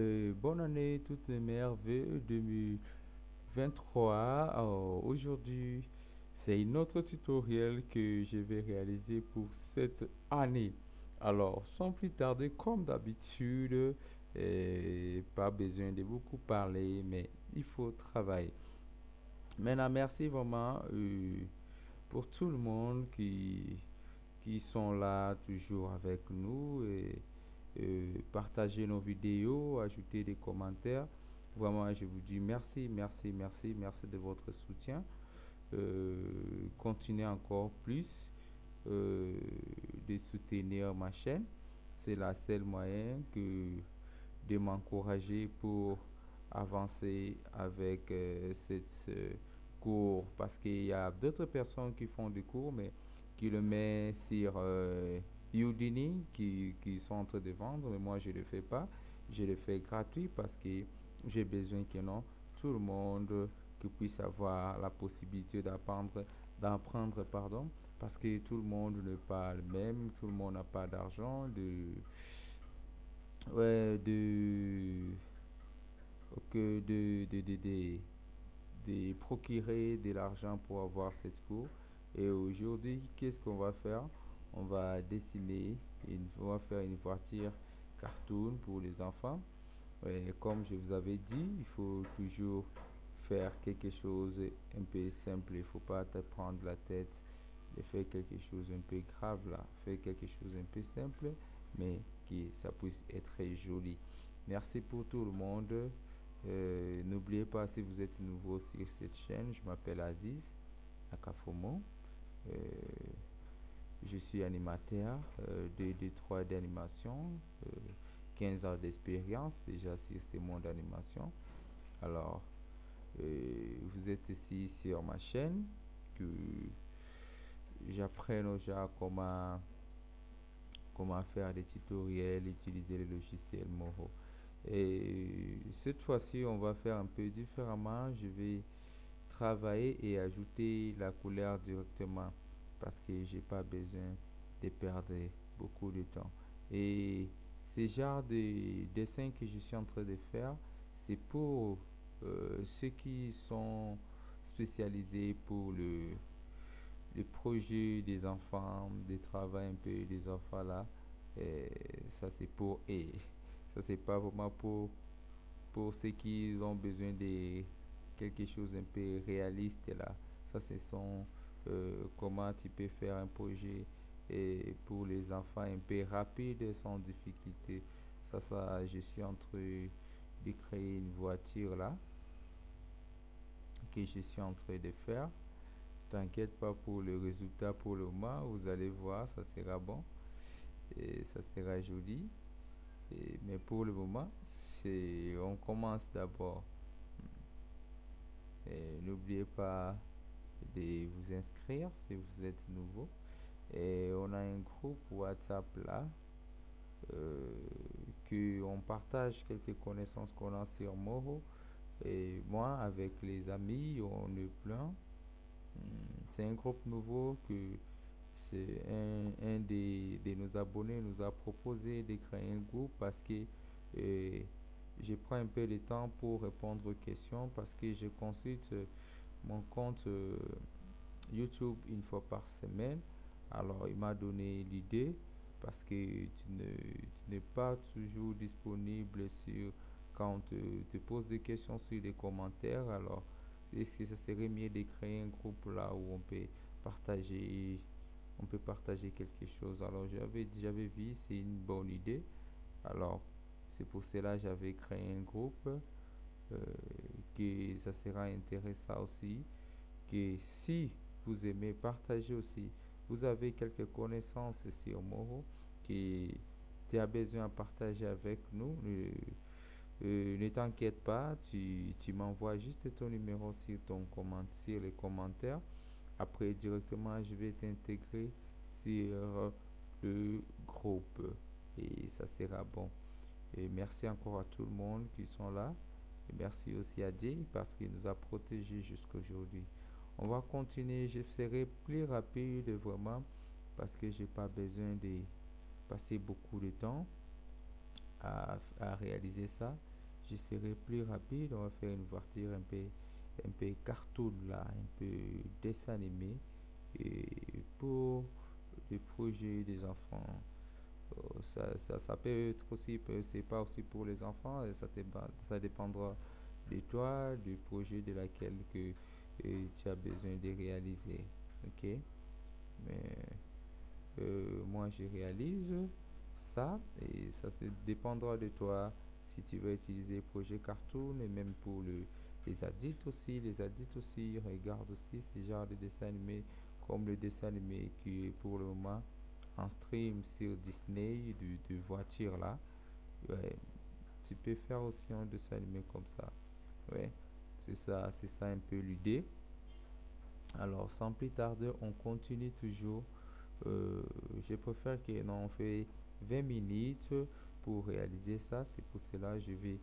Euh, bonne année, toutes mes merveilles 2023. Aujourd'hui, c'est une autre tutoriel que je vais réaliser pour cette année. Alors, sans plus tarder, comme d'habitude, euh, pas besoin de beaucoup parler, mais il faut travailler. Maintenant, merci vraiment euh, pour tout le monde qui, qui sont là toujours avec nous et euh, partager nos vidéos, ajouter des commentaires. Vraiment, je vous dis merci, merci, merci, merci de votre soutien. Euh, continuez encore plus euh, de soutenir ma chaîne. C'est la seule moyen que de m'encourager pour avancer avec cette cours parce qu'il y a d'autres personnes qui font des cours mais qui le mettent sur Udini qui, qui, sont en train de vendre, mais moi je ne le fais pas. Je le fais gratuit parce que j'ai besoin que non, tout le monde puisse avoir la possibilité d'apprendre, d'apprendre, pardon, parce que tout le monde ne parle même, tout le monde n'a pas d'argent, de, ouais, de, que de, de, de, de, de procurer de l'argent pour avoir cette cours. Et aujourd'hui, qu'est-ce qu'on va faire? On va dessiner, une, on va faire une voiture cartoon pour les enfants. Et comme je vous avais dit, il faut toujours faire quelque chose un peu simple. Il faut pas te prendre la tête de faire quelque chose un peu grave là. Faire quelque chose un peu simple, mais qui ça puisse être joli. Merci pour tout le monde. Euh, n'oubliez pas si vous êtes nouveau sur cette chaîne, je m'appelle Aziz Akafomo. Euh, suis animateur euh, de, de 3D animation, 15 ans d'expérience déjà sur ce monde d'animation. Alors, euh, vous êtes ici sur ma chaîne que j'apprends déjà comment, comment faire des tutoriels, utiliser le logiciel Moro. Et cette fois-ci, on va faire un peu différemment. Je vais travailler et ajouter la couleur directement parce que j'ai pas besoin de perdre beaucoup de temps. Et ce genre de dessin que je suis en train de faire, c'est pour euh, ceux qui sont spécialisés pour le, le projet des enfants, des travail un peu des enfants là. Ça c'est pour et ça c'est pas vraiment pour pour ceux qui ont besoin de quelque chose un peu réaliste là. Ça ce sont euh, comment tu peux faire un projet et pour les enfants un peu rapide sans difficulté. Ça, ça, je suis en train de créer une voiture là que je suis en train de faire. T'inquiète pas pour le résultat pour le moment, vous allez voir, ça sera bon et ça sera joli. Et, mais pour le moment, c'est on commence d'abord. N'oubliez pas de vous inscrire si vous êtes nouveau. Et on a un groupe WhatsApp là euh, que on partage quelques connaissances qu'on a sur Moro. Et moi, avec les amis, on est plein. Hmm, c'est un groupe nouveau que c'est un, un des, de nos abonnés nous a proposé de créer un groupe parce que euh, je prends un peu de temps pour répondre aux questions parce que je consulte mon compte euh, YouTube une fois par semaine. Alors, il m'a donné l'idée parce que tu n'es pas toujours disponible sur quand tu te poses des questions sur les commentaires. Alors, est-ce que ça serait mieux de créer un groupe là où on peut partager on peut partager quelque chose? Alors j'avais j'avais vu c'est une bonne idée alors c'est pour cela j'avais créé un groupe que ça sera intéressant aussi. Que si vous aimez partager aussi vous avez quelques connaissances sur Moro qui tu as besoin de partager avec nous euh, euh, ne t'inquiète pas tu, tu m'envoies juste ton numéro sur ton comment sur les commentaires. Après directement je vais t'intégrer sur le groupe et ça sera bon. Et merci encore à tout le monde qui sont là merci aussi à Dieu parce qu'il nous a protégés jusqu'à aujourd'hui. On va continuer. Je serai plus rapide vraiment parce que j'ai pas besoin de passer beaucoup de temps à, réaliser ça. je serai plus rapide. On va faire une voiture un peu, un peu cartoon là, un peu dessin animé. Pour le projet des enfants, ça, ça, peut être aussi, c'est pas aussi pour les enfants, ça, ça dépendra de toi, du projet de laquelle que euh, tu as besoin de réaliser. Ok? Mais euh, moi, je réalise ça et ça dépendra de toi si tu veux utiliser projet cartoon et même pour le, les adultes aussi. Les adultes aussi regardent aussi ce genre de dessin animé comme le dessin animé qui est pour le moment en stream sur Disney de, voiture là. Ouais, tu peux faire aussi un dessin animé comme ça. Ouais, c'est ça, c'est ça un peu l'idée. Alors, sans plus tarder, on continue toujours. Euh, je préfère que l'on fait 20 minutes pour réaliser ça. C'est pour cela je vais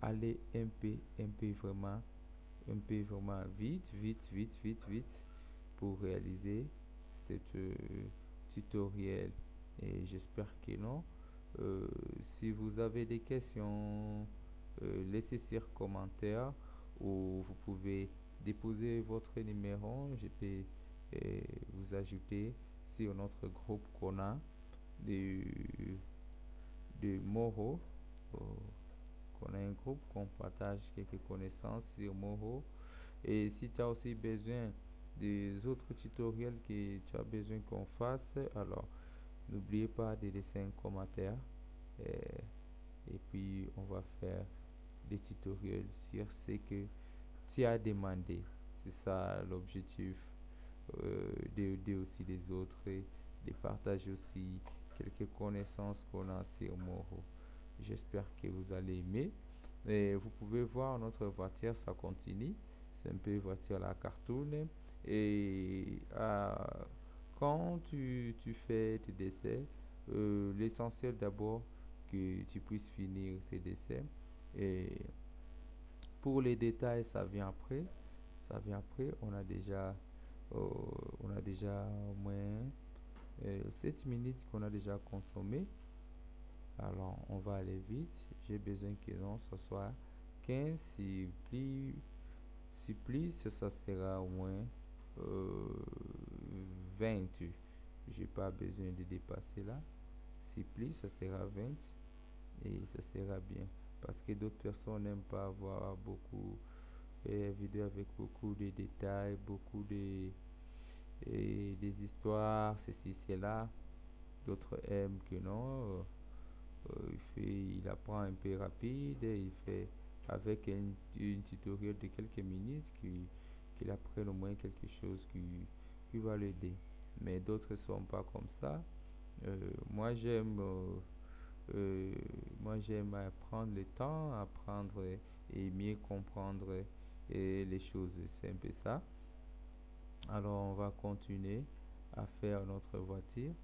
aller un peu, un peu vraiment, un peu vraiment vite, vite, vite, vite, vite pour réaliser cette euh, tutoriel. Et j'espère que non. Euh, si vous avez des questions, laissez sur commentaire ou vous pouvez déposer votre numéro. Je peux vous ajouter sur notre groupe qu'on a de, de Moro. qu'on a un groupe qu'on partage quelques connaissances sur Moro. Et si tu as aussi besoin des autres tutoriels que tu as besoin qu'on fasse, alors n'oubliez pas de laisser un commentaire. Et, et puis on va faire des tutoriels sur ce que tu as demandé. C'est ça l'objectif euh, d'aider aussi les autres de partager aussi quelques connaissances qu'on a sur Moro. J'espère que vous allez aimer. Et vous pouvez voir notre voiture, ça continue. C'est un peu voiture la cartoon. Et euh, quand tu, tu, fais tes dessins, euh, l'essentiel d'abord que tu puisses finir tes dessins. Et pour les détails, ça vient après. Ça vient après. On a déjà, euh, on a déjà au moins 7 euh, minutes qu'on a déjà consommé. Alors, on va aller vite. J'ai besoin que non, ce soit 15. Si plus, si plus ça sera au moins euh, 20. J'ai pas besoin de dépasser là. Si plus, ça sera 20 et ça sera bien parce que d'autres personnes n'aiment pas avoir beaucoup de vidéos avec beaucoup de détails, beaucoup de et des histoires, ceci, cela. D'autres aiment que non. Euh, il, fait, il apprend un peu rapide, il fait avec un, une tutoriel de quelques minutes qu'il qu apprenne au moins quelque chose qui, qui va l'aider. Mais d'autres ne sont pas comme ça. Euh, moi, j'aime euh, euh, moi, prendre le temps, apprendre et mieux comprendre les choses. C'est un peu ça. Alors, on va continuer à faire notre voiture.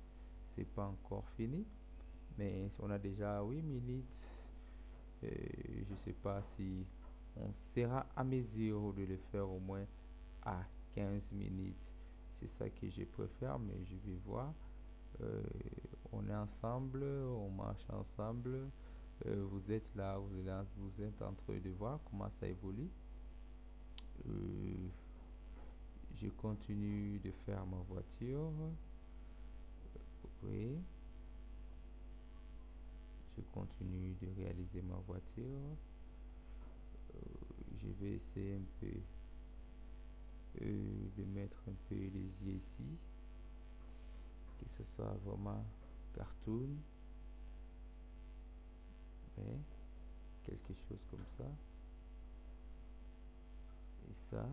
C'est pas encore fini, mais on a déjà 8 minutes. je je sais pas si on sera à mesure de le faire au moins à 15 minutes. C'est ça que je préfère, mais je vais voir. Euh, on est ensemble, on marche ensemble. Euh, vous êtes là, vous êtes, vous êtes en train de voir comment ça évolue. Euh, je continue de faire ma voiture. Oui. Je continue de réaliser ma voiture. je vais essayer un peu de mettre un peu les yeux ici. Que ce soit vraiment cartoon. Quelque chose comme ça. Et ça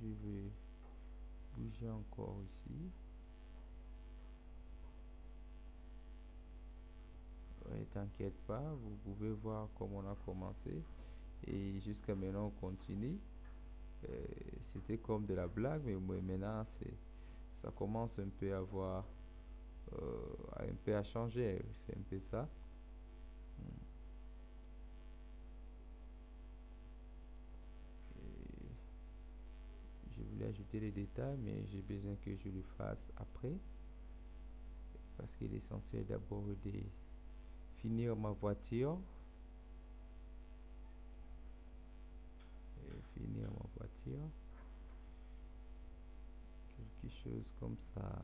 je vais bouger encore ici. T'inquiète pas vous pouvez voir comment on a commencé et jusqu'à maintenant on continue euh, c'était comme de la blague, mais maintenant, ça commence un peu à voir, euh, un peu à changer. C'est un peu ça. Je voulais ajouter les détails, mais j'ai besoin que je le fasse après. Parce qu'il est essentiel d'abord de finir ma voiture. Finir ma voiture. Quelque chose comme ça.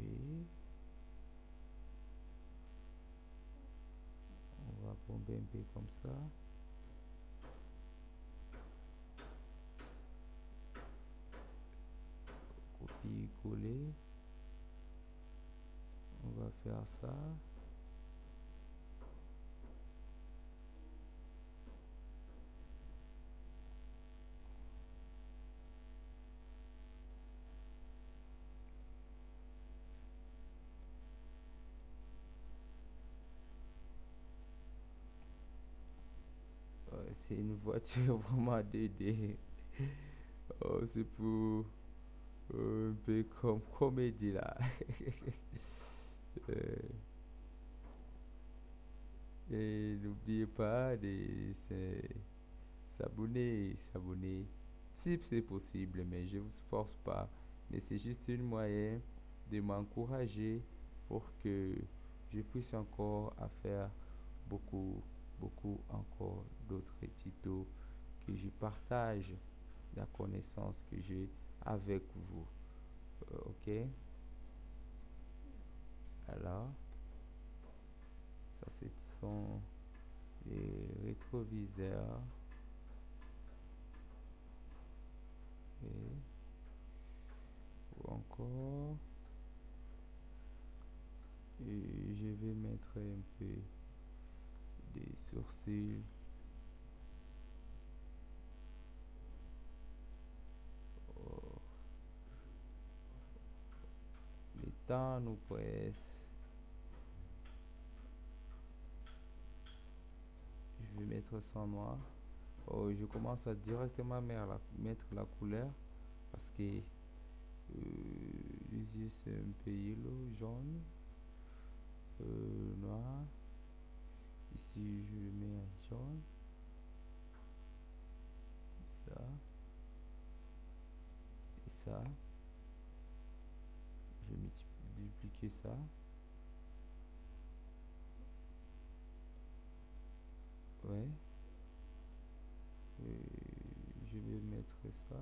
Oui. On va bomber un peu comme ça. Copier-coller. On va faire ça. Ouais, c'est une voiture vraiment 2D. Oh, c'est pour euh, un peu comme comédie là. Euh, et n'oubliez pas de s'abonner, s'abonner. Si c'est possible, mais je vous force pas. Mais c'est juste une moyen de m'encourager pour que je puisse encore faire beaucoup, beaucoup encore d'autres tutos que je partage la connaissance que j'ai avec vous. Euh, ok? Alors, ça c'est ce sont les rétroviseurs. Ou encore, je vais mettre un peu des sourcils. Oh, le temps nous presse. Je vais mettre ça noir. Oh, je commence à directement mettre la, couleur parce que euh, les yeux c'est un peu jaune, euh, noir. Ici je mets en jaune. Ça. Et ça. Je vais dupliquer ça. Ouais. Et je vais mettre ça.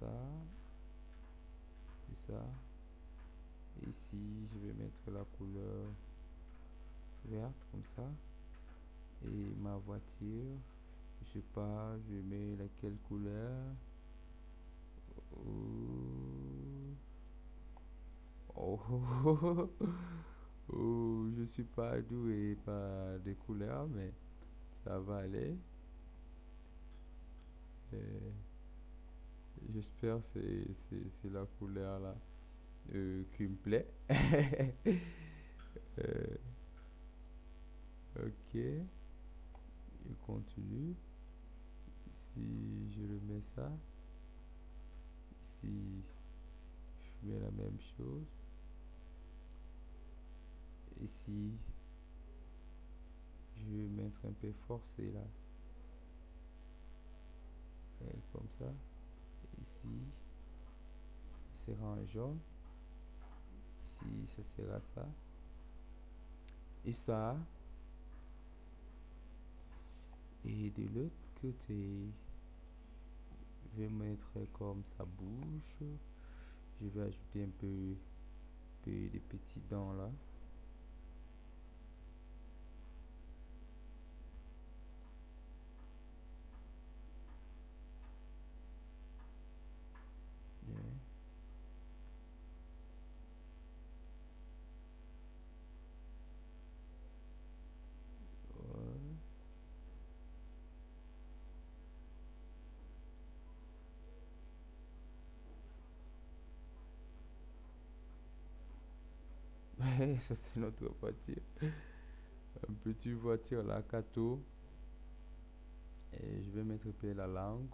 Ça. Et ça. Ici, je vais mettre la couleur verte comme ça. Et ma voiture, je sais pas, je mets laquelle couleur. Oh. Oh. Oh, je suis pas doué par des couleurs, mais ça va aller. Et J'espère c'est- c'est la couleur là euh, qui me plaît. Euh, ok. Je continue. Ici, je remets ça. Ici, je mets la même chose. Ici, je vais mettre un peu forcé là. Comme ça. Ici, sera en jaune. Ici, ça sera ça. Et ça. Et de l'autre côté, je vais mettre comme sa bouche. Je vais ajouter un peu, peu de petits dents là. Bien. Ouais. Ouais, ça c'est notre voiture. Un petit voiture là, Kato. Et je vais mettre peu la langue.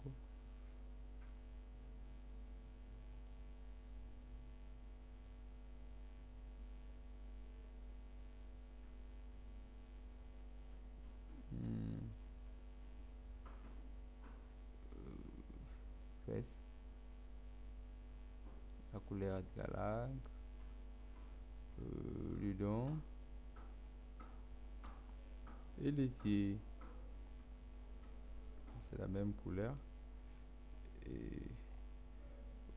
Hmm. Euh. La couleur de la langue. Dedans. Et les C'est la même couleur. Et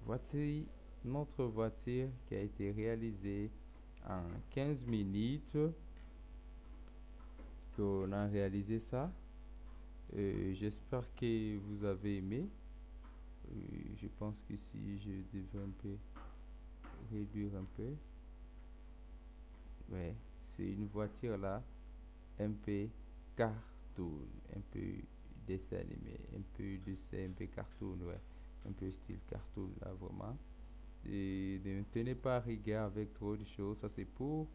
voici notre voiture qui a été réalisée en 15 minutes qu'on a réalisé ça. J'espère que vous avez aimé. je pense que si je devais un peu réduire un peu. Ouais, c'est une voiture là, un peu cartoon, un peu dessin animé, un peu dessin, un peu cartoon, ouais, un peu style cartoon là vraiment. Et ne tenez pas rigueur avec trop de choses, ça c'est pour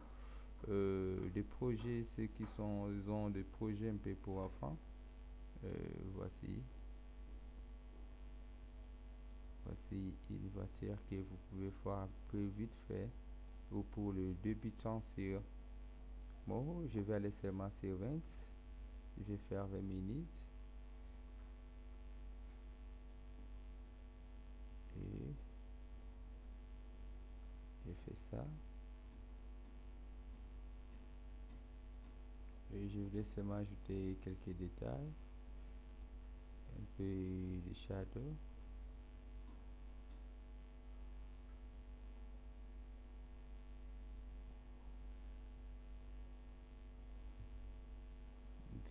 euh, des projets, ceux qui sont, ils ont des projets un peu pour enfants. Euh, voici. Voici une voiture que vous pouvez voir un peu vite fait ou pour le débutant sur bon je vais aller seulement sur 20 je vais faire 20 minutes. Et je fais ça. Et je vais seulement ajouter quelques détails. Un peu de shadow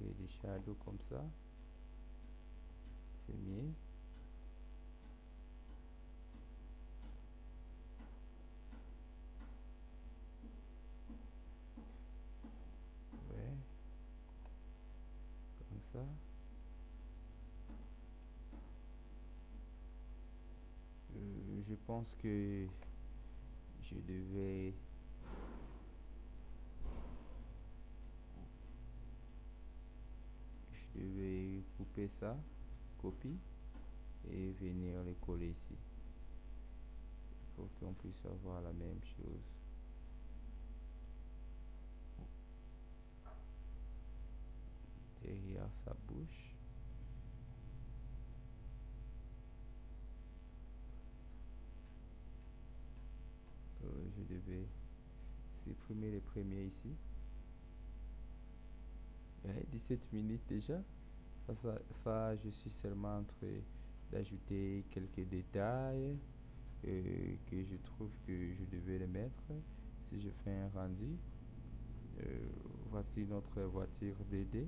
des shadows comme ça. C'est mieux. Ouais. Comme ça. Euh, je pense que je devais je vais couper ça copie et venir les coller ici. Pour qu'on puisse avoir la même chose. Derrière sa bouche. Euh, je devais supprimer les premiers ici 17 minutes déjà. Ça, je suis seulement en train d'ajouter quelques détails euh, que je trouve que je devais les mettre. Si je fais un rendu, euh, voici notre voiture BD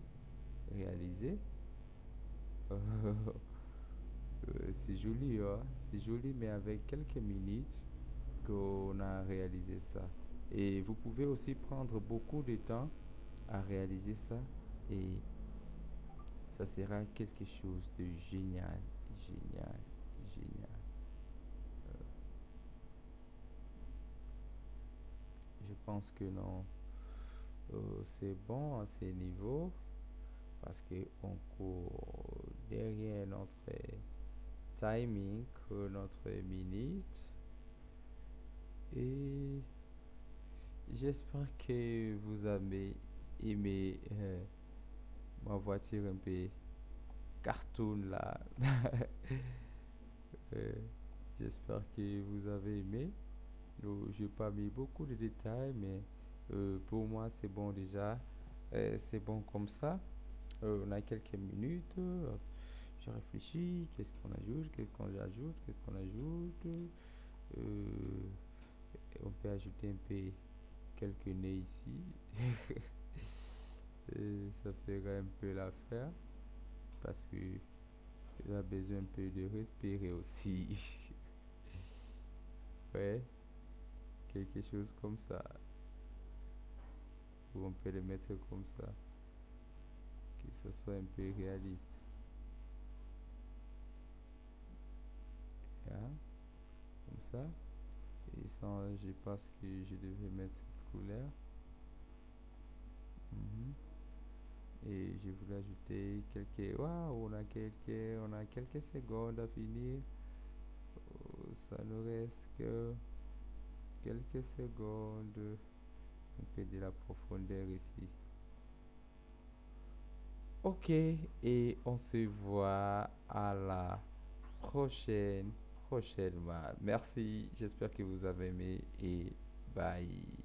réalisée. Euh, c'est joli, hein? c'est joli, mais avec quelques minutes qu'on a réalisé ça. Et vous pouvez aussi prendre beaucoup de temps à réaliser ça et ça sera quelque chose de génial, génial, génial. Euh, je pense que non, euh, c'est bon à ces niveaux parce que on court derrière notre timing, notre minute et j'espère que vous avez aimé. Euh, ma voiture un peu cartoon là. Euh, j'espère que vous avez aimé. Je n'ai pas mis beaucoup de détails, mais euh, pour moi c'est bon déjà. Euh, c'est bon comme ça. on a quelques minutes. je réfléchis. Qu'est-ce qu'on ajoute? Qu'est-ce qu'on ajoute? Qu'est-ce qu'on ajoute? On peut ajouter un peu quelques nez ici. ça ferait un peu l'affaire parce que il a besoin un peu de respirer aussi. Ouais quelque chose comme ça. Ou on peut le mettre comme ça. Que ce soit un peu réaliste. Comme ça. Et sans je pense que je devais mettre cette couleur. Mhm et je voulais ajouter quelques waouh on a quelques on a quelques secondes à finir. Oh, ça nous reste que quelques secondes. Un peu de la profondeur ici. Ok et on se voit à la prochaine prochainement. Merci j'espère que vous avez aimé et bye